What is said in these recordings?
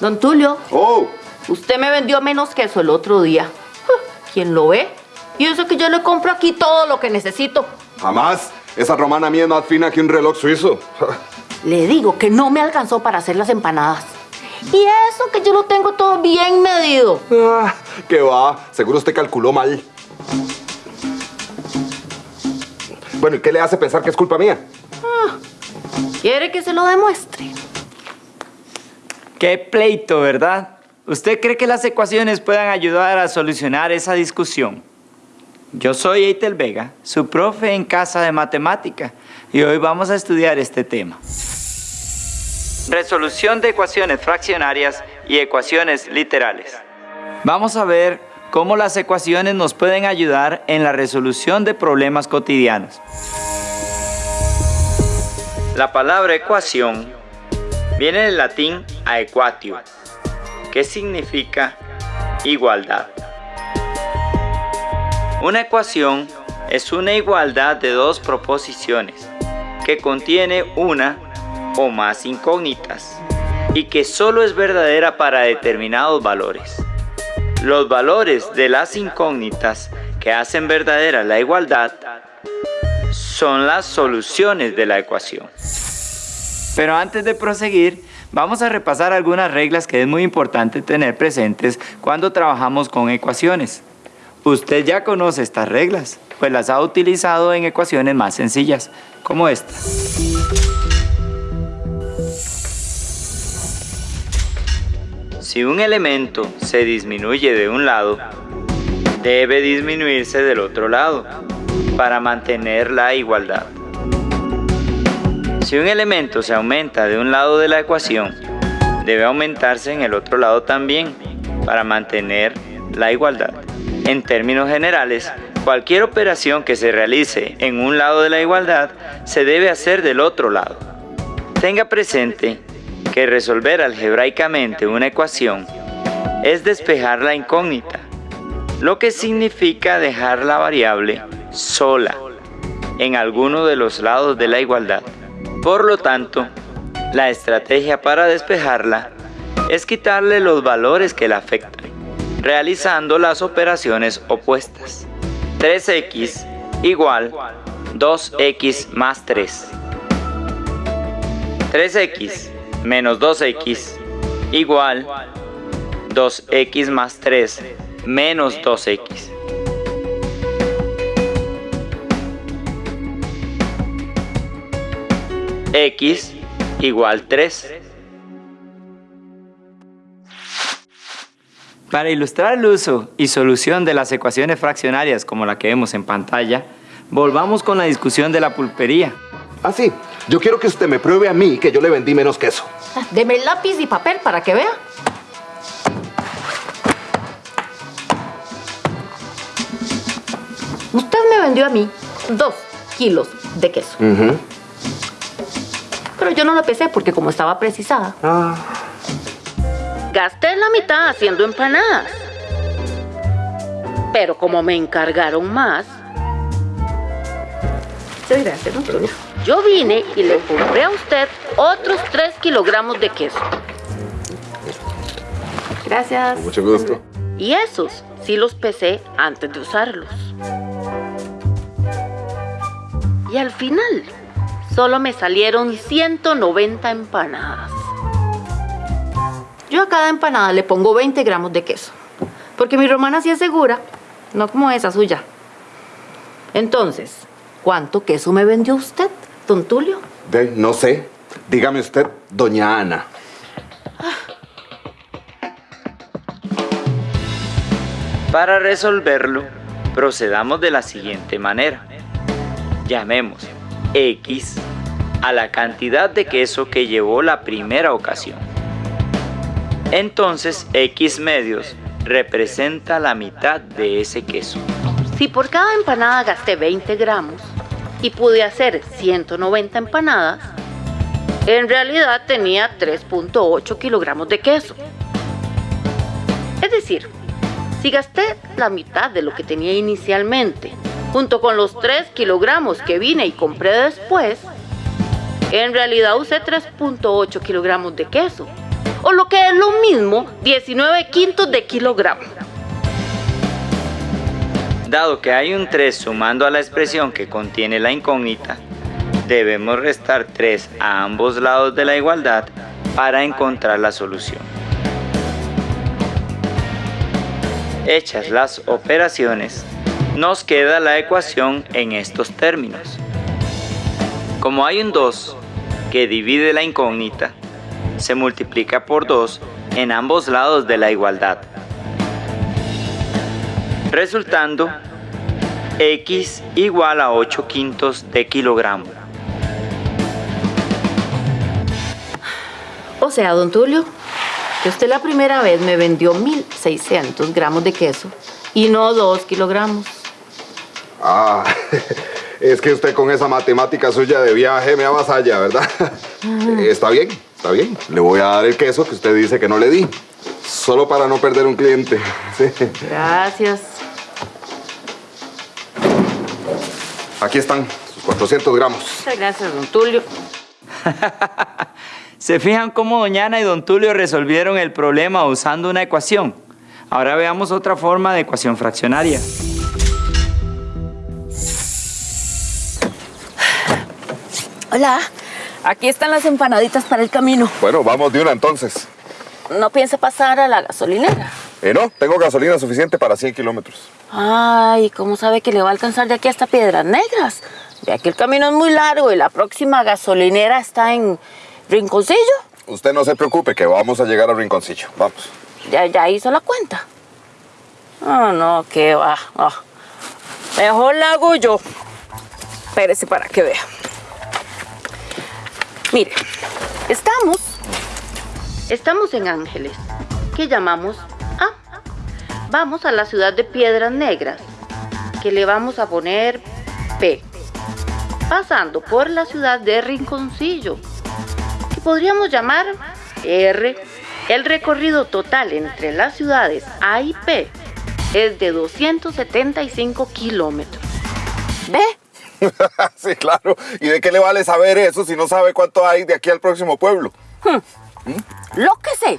Don Tulio, ¡Oh! usted me vendió menos queso el otro día. ¿Quién lo ve? Y eso que yo le compro aquí todo lo que necesito. Jamás. Esa romana mía es más fina que un reloj suizo. Le digo que no me alcanzó para hacer las empanadas. Y eso que yo lo tengo todo bien medido. Ah, ¿Qué va? Seguro usted calculó mal. Bueno, ¿y qué le hace pensar que es culpa mía? ¿Quiere que se lo demuestre? Qué pleito, ¿verdad? ¿Usted cree que las ecuaciones puedan ayudar a solucionar esa discusión? Yo soy Eitel Vega, su profe en casa de matemática, y hoy vamos a estudiar este tema. Resolución de ecuaciones fraccionarias y ecuaciones literales. Vamos a ver cómo las ecuaciones nos pueden ayudar en la resolución de problemas cotidianos. La palabra ecuación viene del latín aequatio, que significa igualdad. Una ecuación es una igualdad de dos proposiciones que contiene una o más incógnitas y que solo es verdadera para determinados valores. Los valores de las incógnitas que hacen verdadera la igualdad son las soluciones de la ecuación. Pero antes de proseguir, vamos a repasar algunas reglas que es muy importante tener presentes cuando trabajamos con ecuaciones. Usted ya conoce estas reglas, pues las ha utilizado en ecuaciones más sencillas, como esta. Si un elemento se disminuye de un lado, debe disminuirse del otro lado para mantener la igualdad. Si un elemento se aumenta de un lado de la ecuación, debe aumentarse en el otro lado también para mantener la igualdad. En términos generales, cualquier operación que se realice en un lado de la igualdad se debe hacer del otro lado. Tenga presente que resolver algebraicamente una ecuación es despejar la incógnita, lo que significa dejar la variable sola en alguno de los lados de la igualdad. Por lo tanto, la estrategia para despejarla es quitarle los valores que la afectan, realizando las operaciones opuestas. 3x igual 2x más 3. 3x menos 2x igual 2x más 3 menos 2x. x igual 3. Para ilustrar el uso y solución de las ecuaciones fraccionarias como la que vemos en pantalla, volvamos con la discusión de la pulpería. Ah, sí. Yo quiero que usted me pruebe a mí que yo le vendí menos queso. Ah, Deme lápiz y papel para que vea. Usted me vendió a mí dos kilos de queso. Pero yo no lo pesé porque como estaba precisada, Ah. gasté la mitad haciendo empanadas. Pero como me encargaron más, Tulio. Yo vine y le compré a usted otros 3 kilogramos de queso. Gracias. Mucho gusto. Y esos sí los pesé antes de usarlos. Y al final, solo me salieron 190 empanadas. Yo a cada empanada le pongo 20 gramos de queso. Porque mi romana sí es segura, no como esa suya. Entonces, ¿cuánto queso me vendió usted, don Tulio? De, no sé. Dígame usted, doña Ana. Para resolverlo, procedamos de la siguiente manera. Llamemos x a la cantidad de queso que llevó la primera ocasión. Entonces x medios representa la mitad de ese queso. Si por cada empanada gasté 20 gramos y pude hacer 190 empanadas, En realidad tenía 3.8 kilogramos de queso. Es decir, si gasté la mitad de lo que tenía inicialmente, junto con los 3 kilogramos que vine y compré después, en realidad usé 3.8 kilogramos de queso, o lo que es lo mismo, 19 quintos de kilogramo. Dado que hay un 3 sumando a la expresión que contiene la incógnita, debemos restar 3 a ambos lados de la igualdad para encontrar la solución. Hechas las operaciones, nos queda la ecuación en estos términos. Como hay un 2 que divide la incógnita, se multiplica por 2 en ambos lados de la igualdad, resultando x igual a 8 quintos de kilogramo. O sea, don Tulio, que usted la primera vez me vendió 1.600 gramos de queso y no 2 kilogramos. Ah, es que usted con esa matemática suya de viaje me avasalla, ¿verdad? Está bien, está bien. Le voy a dar el queso que usted dice que no le di. Solo para no perder un cliente. Sí. Gracias. Aquí están sus 400 gramos. Muchas gracias, don Tulio. ¿Se fijan cómo Doña Ana y Don Tulio resolvieron el problema usando una ecuación? Ahora veamos otra forma de ecuación fraccionaria. Hola, aquí están las empanaditas para el camino. Bueno, vamos de una entonces. ¿No piensa pasar a la gasolinera? Eh, no, tengo gasolina suficiente para 100 kilómetros. Ay, ¿cómo sabe que le va a alcanzar de aquí hasta Piedras Negras? De aquí el camino es muy largo y la próxima gasolinera está en Rinconcillo. Usted no se preocupe que vamos a llegar a Rinconcillo. Vamos. Ya, ya hizo la cuenta. Ah, no, qué va. ah. Mejor la hago yo. Espérese para que vea. Mire, estamos Estamos en Ángeles, que llamamos. Vamos a la ciudad de Piedras Negras, que le vamos a poner P. Pasando por la ciudad de Rinconcillo, que podríamos llamar R. El recorrido total entre las ciudades A y P es de 275 kilómetros. ¿Ve? sí, claro. ¿Y de qué le vale saber eso si no sabe cuánto hay de aquí al próximo pueblo? Lo que sé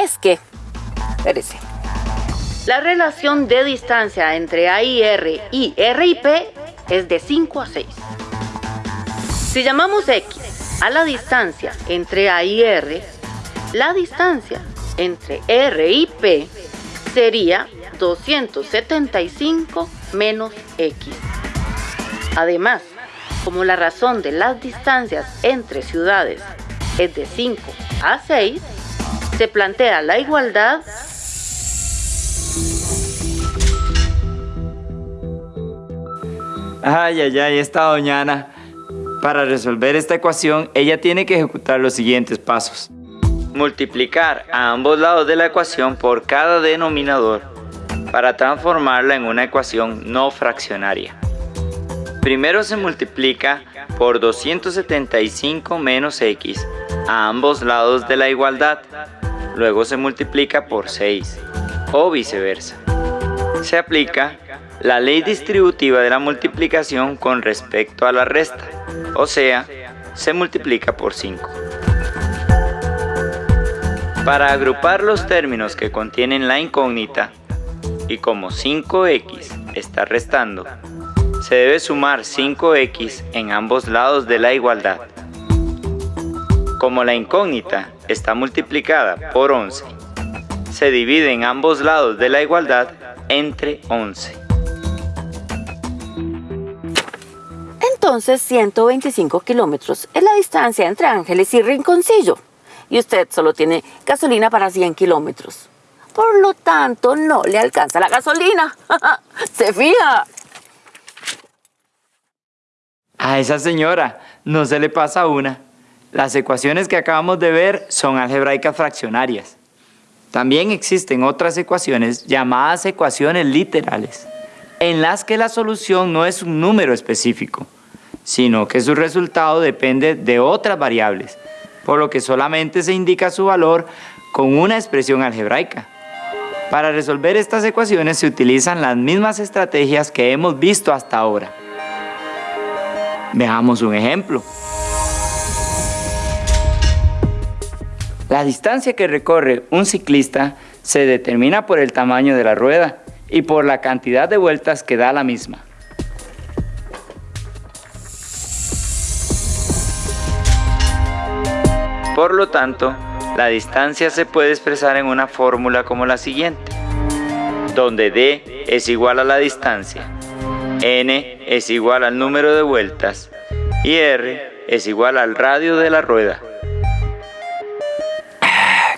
es que. Espérese. La relación de distancia entre A y R y R y P es de 5 a 6. Si llamamos X a la distancia entre A y R, la distancia entre R y P sería 275 menos X. Además, como la razón de las distancias entre ciudades es de 5 a 6, se plantea la igualdad Ay, ay, ay, esta Doña Ana. Para resolver esta ecuación, ella tiene que ejecutar los siguientes pasos. Multiplicar a ambos lados de la ecuación por cada denominador para transformarla en una ecuación no fraccionaria. Primero se multiplica por 275 menos x a ambos lados de la igualdad. Luego se multiplica por 6 o viceversa. Se aplica la ley distributiva de la multiplicación con respecto a la resta, o sea, se multiplica por 5. Para agrupar los términos que contienen la incógnita, y como 5x está restando, se debe sumar 5x en ambos lados de la igualdad. Como la incógnita está multiplicada por 11, se divide en ambos lados de la igualdad entre 11. Entonces, 125 kilómetros es la distancia entre Ángeles y Rinconcillo. Y usted solo tiene gasolina para 100 kilómetros. Por lo tanto, no le alcanza la gasolina. ¿Se fija? A esa señora no se le pasa una. Las ecuaciones que acabamos de ver son algebraicas fraccionarias. También existen otras ecuaciones llamadas ecuaciones literales, en las que la solución no es un número específico, sino que su resultado depende de otras variables por lo que solamente se indica su valor con una expresión algebraica. Para resolver estas ecuaciones se utilizan las mismas estrategias que hemos visto hasta ahora. Veamos un ejemplo. La distancia que recorre un ciclista se determina por el tamaño de la rueda y por la cantidad de vueltas que da la misma. Por lo tanto, la distancia se puede expresar en una fórmula como la siguiente, donde d es igual a la distancia, n es igual al número de vueltas y r es igual al radio de la rueda.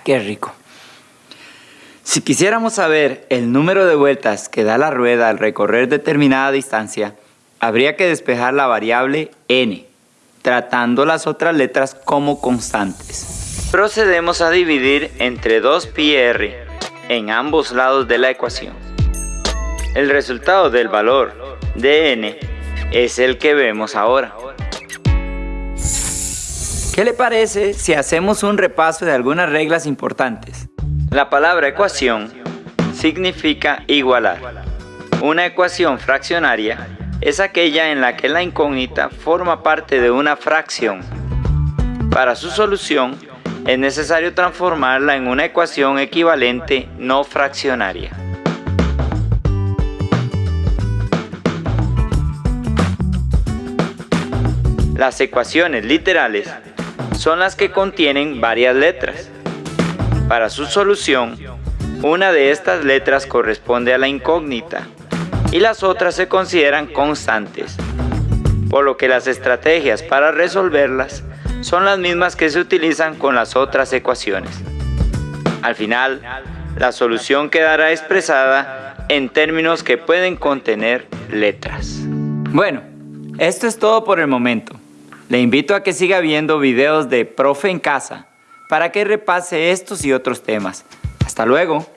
¡Qué rico! Si quisiéramos saber el número de vueltas que da la rueda al recorrer determinada distancia, habría que despejar la variable n, tratando las otras letras como constantes. Procedemos a dividir entre 2πr en ambos lados de la ecuación. El resultado del valor de n es el que vemos ahora. ¿Qué le parece si hacemos un repaso de algunas reglas importantes? La palabra ecuación significa igualar. Una ecuación fraccionaria es aquella en la que la incógnita forma parte de una fracción. Para su solución es necesario transformarla en una ecuación equivalente no fraccionaria. Las ecuaciones literales son las que contienen varias letras. Para su solución, una de estas letras corresponde a la incógnita y las otras se consideran constantes, por lo que las estrategias para resolverlas son las mismas que se utilizan con las otras ecuaciones. Al final, la solución quedará expresada en términos que pueden contener letras. Bueno, esto es todo por el momento. Le invito a que siga viendo videos de Profe en Casa para que repase estos y otros temas. Hasta luego.